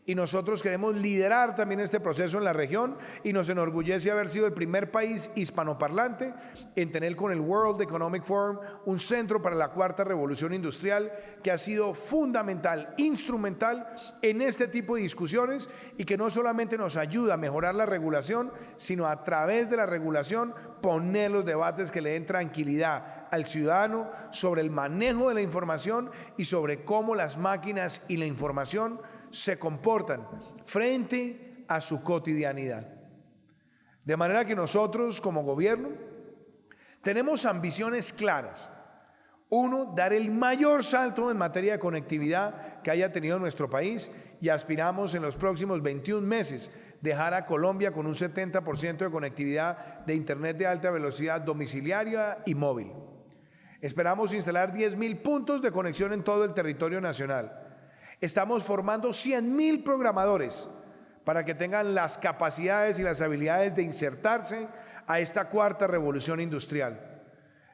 y nosotros queremos liderar también este proceso en la región y nos enorgullece haber sido el primer país hispanoparlante en tener con el World Economic Forum un centro para la cuarta revolución industrial que ha sido fundamental, instrumental en este tipo de discusiones y que no solamente nos ayuda a mejorar la regulación, sino a través de la regulación poner los debates que le den tranquilidad al ciudadano sobre el manejo de la información y sobre cómo las máquinas y la información se comportan frente a su cotidianidad. De manera que nosotros como gobierno tenemos ambiciones claras. Uno, dar el mayor salto en materia de conectividad que haya tenido nuestro país y aspiramos en los próximos 21 meses dejar a Colombia con un 70% de conectividad de Internet de alta velocidad domiciliaria y móvil. Esperamos instalar 10.000 puntos de conexión en todo el territorio nacional Estamos formando 100.000 programadores para que tengan las capacidades y las habilidades de insertarse a esta cuarta revolución industrial.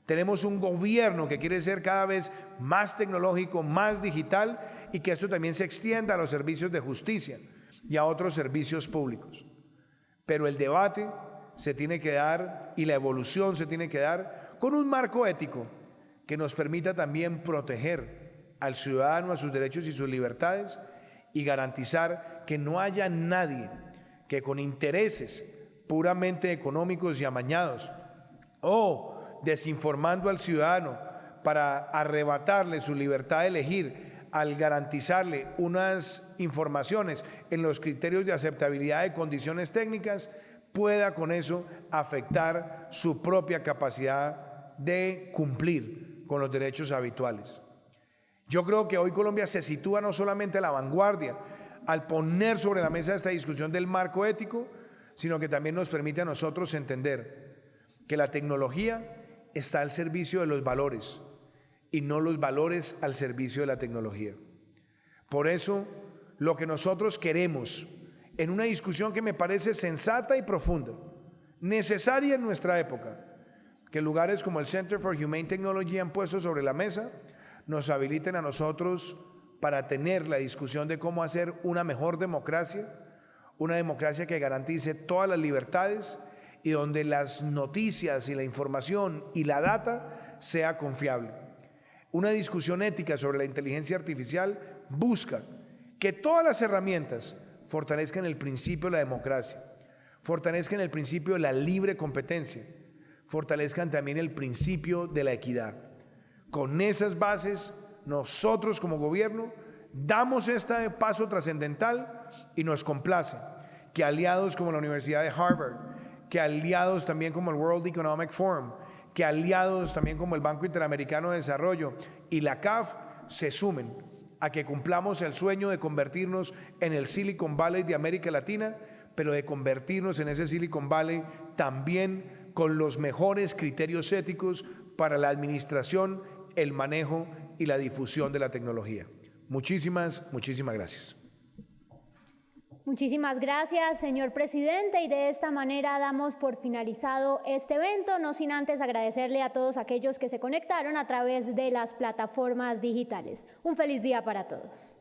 Tenemos un gobierno que quiere ser cada vez más tecnológico, más digital y que esto también se extienda a los servicios de justicia y a otros servicios públicos. Pero el debate se tiene que dar y la evolución se tiene que dar con un marco ético que nos permita también proteger al ciudadano, a sus derechos y sus libertades y garantizar que no haya nadie que con intereses puramente económicos y amañados o desinformando al ciudadano para arrebatarle su libertad de elegir al garantizarle unas informaciones en los criterios de aceptabilidad de condiciones técnicas, pueda con eso afectar su propia capacidad de cumplir con los derechos habituales. Yo creo que hoy Colombia se sitúa no solamente a la vanguardia al poner sobre la mesa esta discusión del marco ético, sino que también nos permite a nosotros entender que la tecnología está al servicio de los valores y no los valores al servicio de la tecnología. Por eso, lo que nosotros queremos en una discusión que me parece sensata y profunda, necesaria en nuestra época, que lugares como el Center for Humane Technology han puesto sobre la mesa, nos habiliten a nosotros para tener la discusión de cómo hacer una mejor democracia, una democracia que garantice todas las libertades y donde las noticias y la información y la data sea confiable. Una discusión ética sobre la inteligencia artificial busca que todas las herramientas fortalezcan el principio de la democracia, fortalezcan el principio de la libre competencia, fortalezcan también el principio de la equidad. Con esas bases, nosotros como gobierno damos este paso trascendental y nos complace que aliados como la Universidad de Harvard, que aliados también como el World Economic Forum, que aliados también como el Banco Interamericano de Desarrollo y la CAF se sumen a que cumplamos el sueño de convertirnos en el Silicon Valley de América Latina, pero de convertirnos en ese Silicon Valley también con los mejores criterios éticos para la administración el manejo y la difusión de la tecnología. Muchísimas, muchísimas gracias. Muchísimas gracias, señor presidente, y de esta manera damos por finalizado este evento, no sin antes agradecerle a todos aquellos que se conectaron a través de las plataformas digitales. Un feliz día para todos.